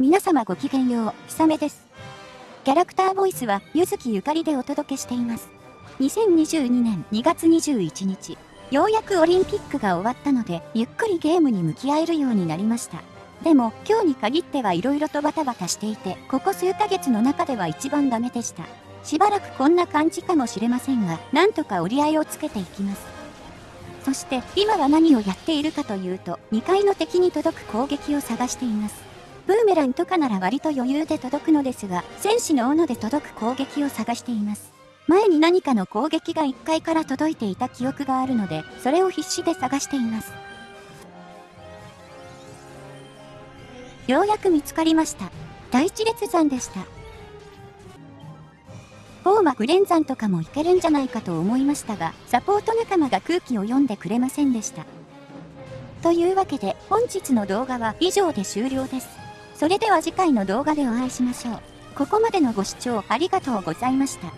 皆様ごきげんよう、ひさめです。キャラクターボイスは、ゆずきゆかりでお届けしています。2022年2月21日、ようやくオリンピックが終わったので、ゆっくりゲームに向き合えるようになりました。でも、今日に限っては色々とバタバタしていて、ここ数ヶ月の中では一番ダメでした。しばらくこんな感じかもしれませんが、なんとか折り合いをつけていきます。そして、今は何をやっているかというと、2階の敵に届く攻撃を探しています。ブーメランとかなら割と余裕で届くのですが、戦士の斧で届く攻撃を探しています。前に何かの攻撃が1階から届いていた記憶があるので、それを必死で探しています。ようやく見つかりました。第一列山でした。フォーマグレン山とかもいけるんじゃないかと思いましたが、サポート仲間が空気を読んでくれませんでした。というわけで、本日の動画は以上で終了です。それでは次回の動画でお会いしましょう。ここまでのご視聴ありがとうございました。